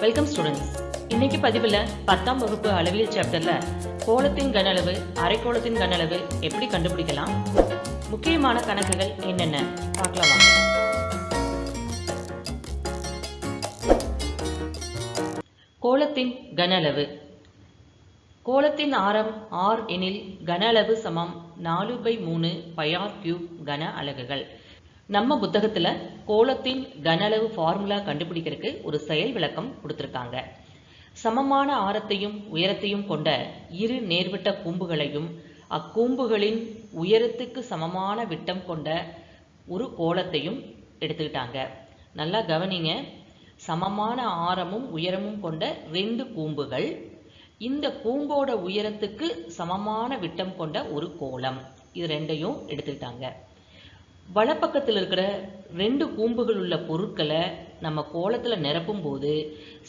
Welcome students இன்னைக்கு பதிவில் பத்தாம் வகுப்பு அளவியல் சாப்டர்ல கோலத்தின் கன அளவு அரைக்கோளத்தின் கன அளவு எப்படி கண்டுபிடிக்கலாம்? முக்கியமான கணக்குகள் என்னென்ன? பார்க்கலாம் வாங்க. கோலத்தின் கன அளவு. கோலத்தின் ஆரம் ஆர் எனில் கன அளவு சமம் நாலு பை மூணு பயார் கியூப் கன அலகுகள். நம்ம புத்தகத்துல கோலத்தின் கன அளவு ஃபார்முலா கண்டுபிடிக்கிறதுக்கு ஒரு செயல் விளக்கம் கொடுத்துருக்காங்க. சமமான ஆரத்தையும் உயரத்தையும் கொண்ட இரு நேர்விட்ட கூம்புகளையும் அக்கூம்புகளின் உயரத்துக்கு சமமான விட்டம் கொண்ட ஒரு கோலத்தையும் எடுத்துக்கிட்டாங்க. நல்லா கவனிங்க. சமமான ஆரமும் உயரமும் கொண்ட ரெண்டு கூம்புகள் இந்த கூம்போட உயரத்துக்கு சமமான விட்டம் கொண்ட ஒரு கோலம். இது ரெண்டையும் எடுத்துக்கிட்டாங்க. வலப்பக்கத்தில் இருக்கிற ரெண்டு கூம்புகள் உள்ள பொருட்களை நம்ம கோலத்தில் நிரப்பும் போது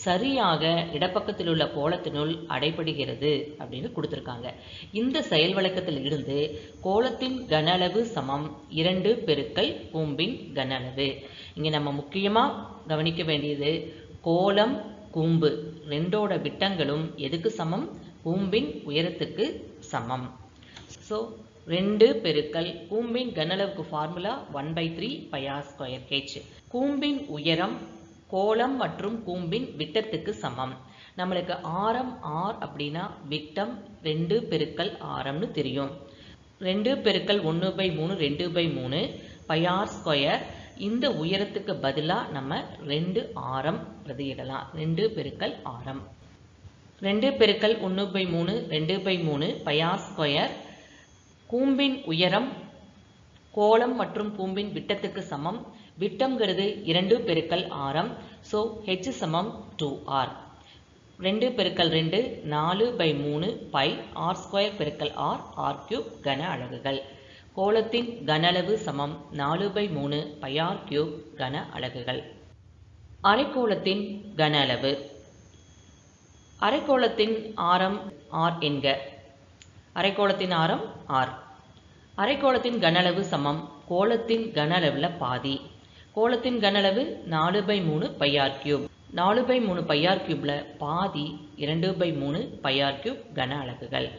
சரியாக இடப்பக்கத்தில் உள்ள கோலத்தினுள் அடைபடுகிறது அப்படின்னு கொடுத்துருக்காங்க. இந்த செயல் வழக்கத்தில் இருந்து கோலத்தின் கன அளவு சமம் இரண்டு பெருக்கல் கூம்பின் கன அளவு இங்கே நம்ம முக்கியமாக கவனிக்க வேண்டியது கோலம் கூம்பு ரெண்டோட விட்டங்களும் எதுக்கு சமம்? கூம்பின் உயரத்துக்கு சமம். ஸோ ரெண்டு பெருக்கல் கூம்பின் கனளவுக்கு formula one by three pi r square h கூம்பின் உயரம் கோலம் மற்றும் கூம்பின் விட்டத்துக்கு சமம். நம்மளுக்கு ஆரம் ஆர் அப்படின்னா விட்டம் ரெண்டு பெருக்கல் ஆரம்னு தெரியும். ரெண்டு பெருக்கல் ஒன்று பை மூணு ரெண்டு பை மூணு பையார் ஸ்கொயர் இந்த உயரத்துக்கு பதிலாக நம்ம ரெண்டு ஆரம் பிரதியிடலாம். ரெண்டு பெருக்கல் ஆரம். ரெண்டு பெருக்கல் ஒன்று பை மூணு ரெண்டு பை மூணு பயார் ஸ்கொயர் கூம்பின் உயரம் கோலம் மற்றும் கூம்பின் விட்டத்துக்கு சமம். விட்டம்ங்கிறது இரண்டு பெருக்கல் ஆரம். ஸோ ஹெச் சமம் டூ ஆர் ரெண்டு பெருக்கல் ரெண்டு நாலு பை மூணு பை ஆர் ஸ்கொயர் பெருக்கல் ஆர் ஆர் கியூப் கன அலகுகள். கோலத்தின் கன அளவு சமம். நாலு பை மூணு பையார் கியூப் கன அலகுகள். அரைக்கோளத்தின் கன அளவு. அரைக்கோளத்தின் ஆரம் ஆர் என்க. அரைக்கோளத்தின் ஆரம் ஆர் அரைக்கோளத்தின் கனளவு சமம். கோலத்தின் கனளவில் பாதி. கோலத்தின் கன அளவு நாலு பை மூணு பையார் கியூப் நாலு பை மூணு பையார் கியூப்ல பாதி இரண்டு பை மூணு பையார் கியூப் கன அலகுகள்.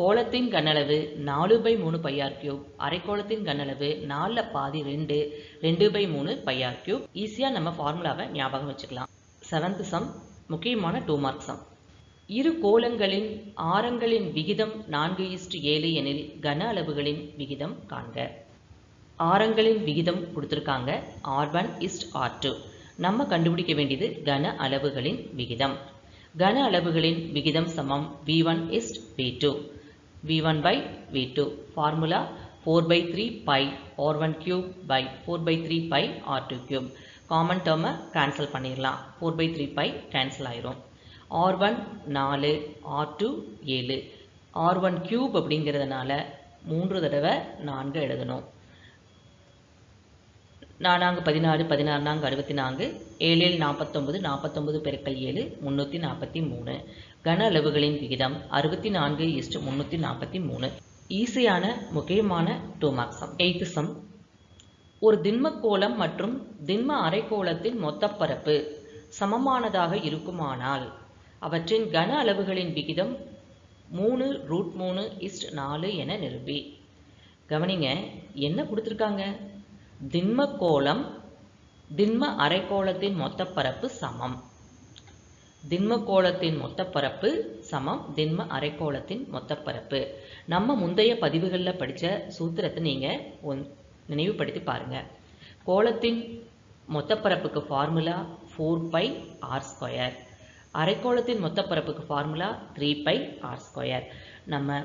கோலத்தின் கனளவு நாலு பை மூணு பையார் கியூப் அரைக்கோளத்தின் கனளவு நாலில் பாதி ரெண்டு ரெண்டு பை மூணு பையார் கியூப் ஈஸியாக நம்ம ஃபார்முலாவை ஞாபகம் வச்சுக்கலாம். செவன்த் சம் முக்கியமான டூ மார்க் சம் இரு கோலங்களின் ஆரங்களின் விகிதம் நான்கு இஸ்டு ஏழு எனில் கன அளவுகளின் விகிதம் காண்க. ஆரங்களின் விகிதம் கொடுத்துருக்காங்க. R one is to r two நம்ம கண்டுபிடிக்க வேண்டியது கன அளவுகளின் விகிதம். கன அளவுகளின் விகிதம் சமம். V one is to v two v one by v two formula four by three pi r one cube by four by three pi r two cube common டேர்மை கேன்சல் பண்ணிடலாம் four by three pi cancel ஆயிரும். R one நாலு R two ஏழு. R one cube அப்படிங்கிறதுனால மூன்று தடவை நான்கு எழுதணும். நானாங்கு பதினாறு பதினாறு நான்கு அறுபத்தி நான்கு. ஏழில் நாற்பத்தொம்பது நாற்பத்தொம்பது பெருக்கல் ஏழு முந்நூற்றி நாற்பத்தி மூணு. கன அளவுகளின் விகிதம் அறுபத்தி நான்கு இஸ்ட் முந்நூற்றி நாற்பத்தி மூணு. ஈஸியான முக்கியமான two mark sum eighth sum ஒரு திண்ம கோலம் மற்றும் திண்ம அரைக்கோளத்தின் மொத்தப்பரப்பு சமமானதாக இருக்குமானால் அவற்றின் கன அளவுகளின் விகிதம் மூணு ரூட் மூணு இஸ்ட் நாலு என நிரூபி. கவனிங்க என்ன கொடுத்துருக்காங்க? திண்ம கோலம் திண்ம அரைக்கோளத்தின் மொத்தப்பரப்பு சமம். திண்ம கோளத்தின் மொத்தப்பரப்பு சமம் திண்ம அரைக்கோளத்தின் மொத்தப்பரப்பு நம்ம முந்தைய பதிவுகளில் படித்த சூத்திரத்தை நீங்கள் ஒன் நினைவுபடுத்தி பாருங்கள் கோலத்தின் மொத்தப்பரப்புக்கு formula four pi r square அரைக்கோளத்தின் மொத்த பரப்புக்கு formula three pi r square நம்ம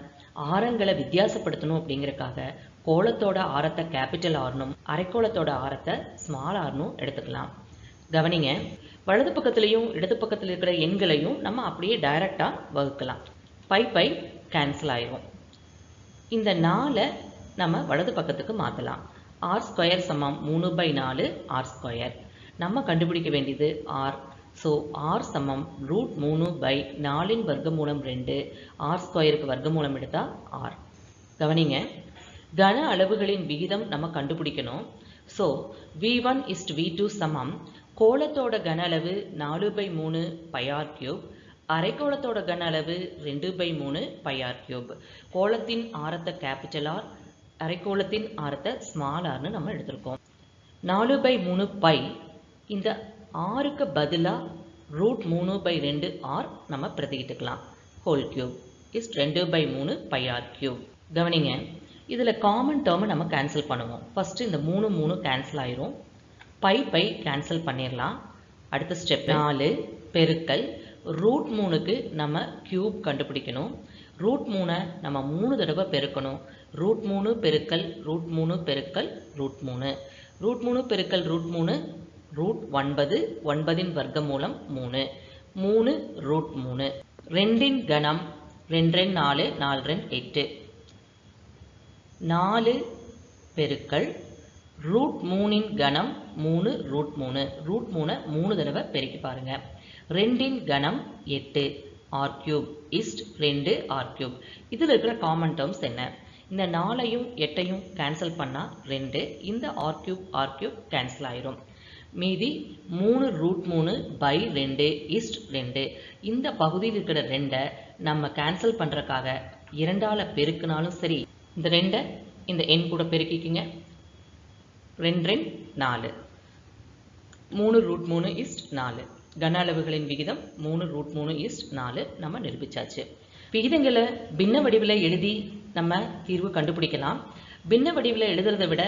ஆரங்களை வித்தியாசப்படுத்தணும் அப்படிங்கிறக்காக கோலத்தோட ஆரத்தை கேபிட்டல் ஆர்னும் அரைக்கோளத்தோட ஆரத்தை ஸ்மால் ஆர்னும் எடுத்துக்கலாம். கவனிங்க வலது பக்கத்துலேயும் இடது பக்கத்தில் இருக்கிற எண்களையும் நம்ம அப்படியே டைரக்டாக வகுக்கலாம். பை பை கேன்சல் ஆயிரும். இந்த நாலை நம்ம வலது பக்கத்துக்கு மாற்றலாம் ஆர் ஸ்கொயர் சமம் மூணு பை நாலு ஆர் ஸ்கொயர் நம்ம கண்டுபிடிக்க வேண்டியது ஆர் ஸோ ஆர் சமம் ரூட் மூணு பை நாலின் வர்க்கமூலம் ரெண்டு ஆர் ஸ்கொயருக்கு வர்க்கமூலம் எடுத்தால் ஆர் கவனிங்க கன அளவுகளின் விகிதம் நம்ம கண்டுபிடிக்கணும். So v one is to v two சமம். கோலத்தோட கன அளவு நாலு பை மூணு பையார் கியூப் அரைக்கோளத்தோட கன அளவு ரெண்டு பை மூணு பையார் கியூப் கோலத்தின் ஆரத்தை கேபிட்டல் ஆர் அரைக்கோளத்தின் ஆரத்தை ஸ்மால் ஆர்னு நம்ம எடுத்திருக்கோம். நாலு பை மூணு பை இந்த ஆறுக்கு பதிலாக ரூட் மூணு பை ரெண்டு ஆர் நம்ம பிரதிக்கிட்டுக்கலாம் ஹோல் கியூப் இஸ் ரெண்டு பை மூணு பை ஆர் கியூப் கவனிங்க இதில் காமன் டேர்மை நம்ம கேன்சல் பண்ணுவோம். ஃபஸ்ட்டு இந்த மூணு மூணு கேன்சல் ஆயிரும். பை பை கேன்சல் பண்ணிடலாம் அடுத்த ஸ்டெப் நாலு பெருக்கல். ரூட் மூணுக்கு நம்ம கியூப் கண்டுபிடிக்கணும். ரூட் மூணை நம்ம மூணு தடவை பெருக்கணும். ரூட் மூணு பெருக்கல் ரூட் மூணு பெருக்கல் ரூட் மூணு. ரூட் மூணு பெருக்கல் ரூட் மூணு ரூட் ஒன்பது ஒன்பதின் வர்க்கமூலம் மூணு. மூணு ரூட் மூணு. ரெண்டின் கணம் ரெண்டு ரெண்டு நாலு நாலு ரெண்டு எட்டு. நாலு பெருக்கள் ரூட் மூணின் கணம் மூணு ரூட் மூணு. ரூட் மூணை மூணு தடவை பெருக்கி பாருங்க. ரெண்டின் கணம் எட்டு ஆர் கியூப் இஸ்ட் ரெண்டு ஆர் கியூப் இதில் இருக்கிற காமன் டேர்ம்ஸ் என்ன? இந்த நாலையும் எட்டையும் கேன்சல் பண்ணால் ரெண்டு இந்த r cube r cube cancel ஆயிரும். மீதி மூணு ரூட் மூணு பை ரெண்டு இஸ்ட் ரெண்டு. இந்த பகுதியில் இருக்கிற ரெண்டை நம்ம கேன்சல் பண்ணுறக்காக இரண்டால் பெருக்கினாலும் சரி இந்த ரெண்டை இந்த எண் கூட பெருக்கிக்கிங்க. ரெண்டு ரெண்டு நாலு. மூணு ரூட் மூணு இஸ்ட் நாலு. கன அளவுகளின் விகிதம் மூணு ரூட் மூணு இஸ்ட் நாலு நம்ம நிரூபிச்சாச்சு. விகிதங்களை பின்ன வடிவில் எழுதி நம்ம தீர்வு கண்டுபிடிக்கலாம். பின்ன வடிவில் எழுதுறதை விட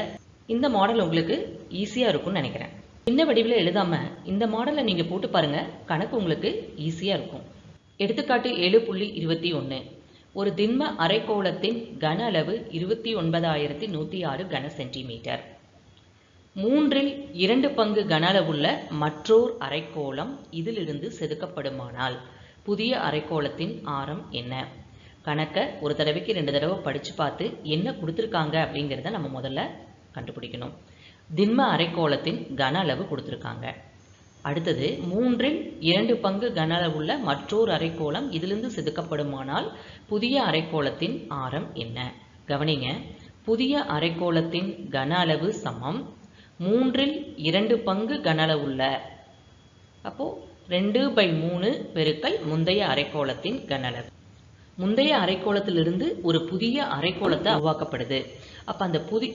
இந்த மாடல் உங்களுக்கு ஈஸியாக இருக்கும்னு நினைக்கிறேன். இந்த வடிவில் எழுதாமல் இந்த மாடலை நீங்கள் போட்டு பாருங்கள் கணக்கு உங்களுக்கு ஈஸியாக இருக்கும். எடுத்துக்காட்டு ஏழு புள்ளி இருபத்தி ஒன்று ஒரு திண்ம அரைக்கோளத்தின் கன அளவு இருபத்தி ஒன்பதாயிரத்தி நூற்றி ஆறு கன சென்டிமீட்டர் மூன்றில் இரண்டு பங்கு கன அளவுள்ள மற்றோர் அரைக்கோளம் இதிலிருந்து செதுக்கப்படுமானால் புதிய அரைக்கோளத்தின் ஆரம் என்ன? கணக்கை ஒரு தடவைக்கு ரெண்டு தடவை படித்து பார்த்து என்ன கொடுத்துருக்காங்க அப்படிங்கிறத நம்ம முதல்ல கண்டுபிடிக்கணும். திண்ம அரைக்கோளத்தின் கன அளவு கொடுத்துருக்காங்க. அடுத்தது மூன்றில் இரண்டு பங்கு கன அளவுள்ள மற்றொரு அரைக்கோளம் இதிலிருந்து செதுக்கப்படுமானால் புதிய அரைக்கோளத்தின் ஆரம் என்ன? கவனிங்க புதிய அரைக்கோளத்தின் கன அளவு சமம். மூன்றில் இரண்டு பங்கு கன அளவுள்ள அப்போது ரெண்டு பை மூணு பெருக்கல் முந்தைய அரைக்கோளத்தின் கன அளவு. முந்தைய அரைக்கோளத்திலிருந்து ஒரு புதிய அரைக்கோளத்தை உருவாக்கப்படுது. அப்போ அந்த புதி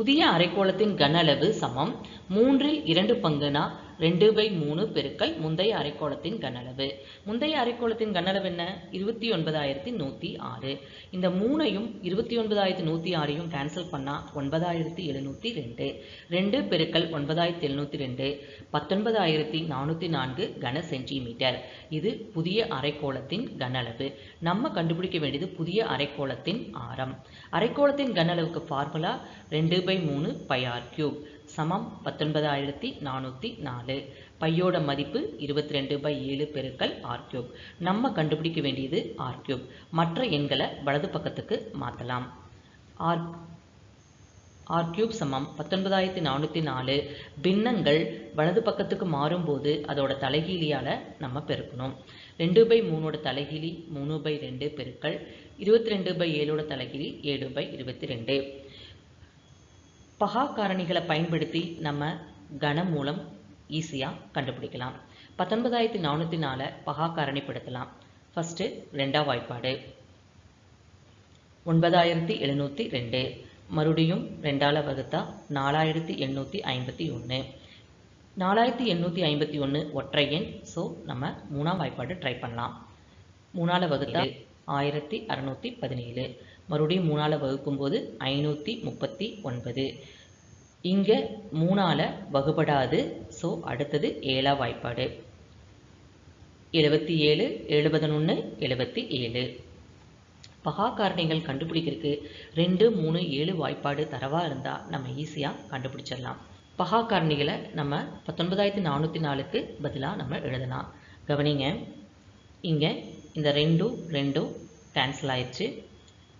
புதிய அரைக்கோளத்தின் கன அளவு சமம். மூன்றில் இரண்டு பங்குனா ரெண்டு பை மூணு பெருக்கல் முந்தைய அரைக்கோளத்தின் கனளவு முந்தைய அரைக்கோளத்தின் கனளவு என்ன? இருபத்தி ஒன்பதாயிரத்தி நூற்றி ஆறு. இந்த மூணையும் இருபத்தி ஒன்பதாயிரத்தி நூற்றி ஆறையும் கேன்சல் பண்ணால் ஒன்பதாயிரத்தி எழுநூற்றி ரெண்டு. ரெண்டு பெருக்கல் ஒன்பதாயிரத்தி எழுநூற்றி ரெண்டு. பத்தொன்பதாயிரத்தி நானூற்றி நான்கு கன சென்டிமீட்டர். இது புதிய அரைக்கோளத்தின் கனளவு நம்ம கண்டுபிடிக்க வேண்டியது புதிய அரைக்கோளத்தின் ஆரம். அரைக்கோளத்தின் கனளவுக்கு ஃபார்முலா ரெண்டு பை மூணு பையார் கியூப் சமம் பத்தொன்பதாயிரத்தி நானூற்றி நாலு. பையோட மதிப்பு இருபத்தி ரெண்டு பை ஏழு பெருக்கல் ஆர் கியூப் நம்ம கண்டுபிடிக்க வேண்டியது ஆர் கியூப் மற்ற எண்களை வலது பக்கத்துக்கு மாற்றலாம் ஆர் ஆர் கியூப் சமம் பத்தொன்பதாயிரத்தி நானூற்றி நாலு. பின்னங்கள் வலது பக்கத்துக்கு மாறும்போது அதோட தலைகீழியால் நம்ம பெருக்கணும். ரெண்டு பை மூணோட தலைகீழி மூணு பை ரெண்டு பெருக்கள் இருபத்தி ரெண்டு பை ஏழோட தலைகீழி ஏழு பை இருபத்தி ரெண்டு பகா காரணிகளை பயன்படுத்தி நம்ம கணம் மூலம் ஈஸியாக கண்டுபிடிக்கலாம். பத்தொன்பதாயிரத்தி நானூற்றி நாலை பகா காரணிப்படுத்தலாம் ஃபஸ்ட்டு ரெண்டாம் வாய்ப்பாடு. ஒன்பதாயிரத்தி எழுநூற்றி ரெண்டு. மறுபடியும் ரெண்டால வகுத்தா நாலாயிரத்தி எண்ணூற்றி ஐம்பத்தி ஒன்று நாலாயிரத்தி எண்ணூற்றி ஐம்பத்தி ஒன்று ஒற்றை எண் ஸோ நம்ம மூணாம் வாய்ப்பாடு ட்ரை பண்ணலாம். மூணால வகுத்தா ஆயிரத்தி அறநூற்றி பதினேழு. மறுபடியும் மூணால் வகுக்கும்போது ஐநூற்றி முப்பத்தி ஒன்பது. இங்கே மூணால வகுபடாது ஸோ அடுத்தது ஏழா வாய்ப்பாடு. எழுபத்தி ஏழு எழுபதனொன்று எழுபத்தி ஏழு. பகா காரணிகள் கண்டுபிடிக்கிறதுக்கு ரெண்டு மூணு ஏழு வாய்ப்பாடு தரவாக இருந்தால் நம்ம ஈஸியாக கண்டுபிடிச்சிடலாம். பகா காரணிகளை நம்ம பத்தொன்பதாயிரத்தி நானூற்றி நாலுக்கு பதிலாக நம்ம எழுதலாம். கவனிங்க இங்கே இந்த ரெண்டும் ரெண்டும் கேன்சல் ஆயிடுச்சு.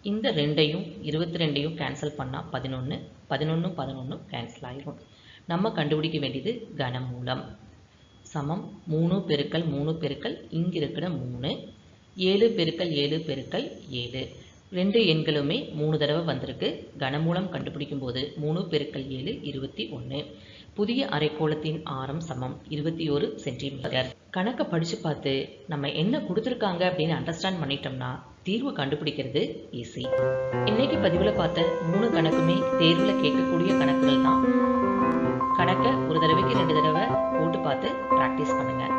இந்த ரெண்டையும் இருபத்தி ரெண்டையும் கேன்சல் பண்ணால் பதினொன்று பதினொன்றும் பதினொன்றும் கேன்சல் ஆயிரும். நம்ம கண்டுபிடிக்க வேண்டியது கனமூலம். சமம் மூணு பெருக்கல் மூணு பெருக்கல் இங்கே இருக்கிற மூணு ஏழு பெருக்கல் ஏழு பெருக்கல் ஏழு. ரெண்டு எண்களுமே மூணு தடவை வந்திருக்கு. கனமூலம் கண்டுபிடிக்கும் போது மூணு பெருக்கல் ஏழு இருபத்தி ஒன்று புதிய அரைக்கோளத்தின் ஆரம் சமம் இருபத்தி ஒரு சென்டிமீட்டர் கணக்கை படித்து பார்த்து நம்ம என்ன கொடுத்துருக்காங்க அப்படின்னு அண்டர்ஸ்டாண்ட் பண்ணிட்டோம்னா தீர்வு கண்டுபிடிக்கிறது ஈஸி இன்னைக்கு பதிவில் பார்த்த மூணு கணக்குமே தேர்வில் கேட்கக்கூடிய கணக்குகள் தான். கணக்கை ஒரு தடவைக்கு ரெண்டு தடவை போட்டு பார்த்து ப்ராக்டிஸ் பண்ணுங்கள்